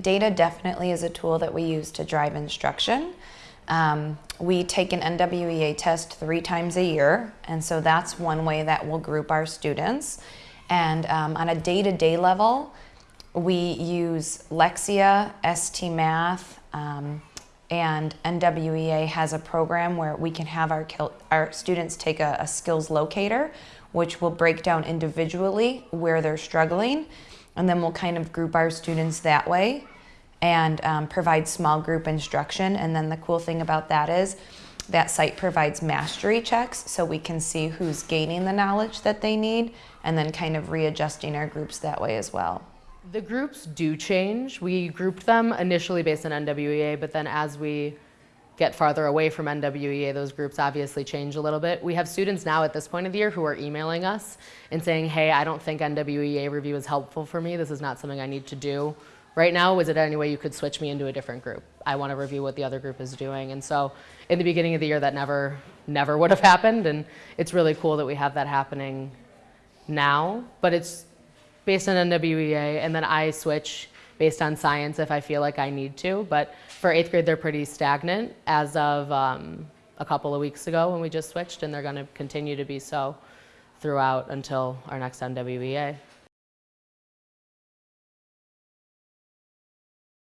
Data definitely is a tool that we use to drive instruction. Um, we take an NWEA test three times a year, and so that's one way that we'll group our students. And um, on a day-to-day level, we use Lexia, ST Math, um, and NWEA has a program where we can have our, our students take a, a skills locator, which will break down individually where they're struggling, and then we'll kind of group our students that way and um, provide small group instruction. And then the cool thing about that is that site provides mastery checks so we can see who's gaining the knowledge that they need and then kind of readjusting our groups that way as well. The groups do change. We grouped them initially based on NWEA, but then as we get farther away from NWEA, those groups obviously change a little bit. We have students now at this point of the year who are emailing us and saying, hey, I don't think NWEA review is helpful for me. This is not something I need to do. Right now, is it any way you could switch me into a different group? I want to review what the other group is doing. And so in the beginning of the year, that never, never would have happened. And it's really cool that we have that happening now. But it's based on NWEA, and then I switch based on science if I feel like I need to. But for eighth grade, they're pretty stagnant as of um, a couple of weeks ago when we just switched, and they're going to continue to be so throughout until our next NWEA.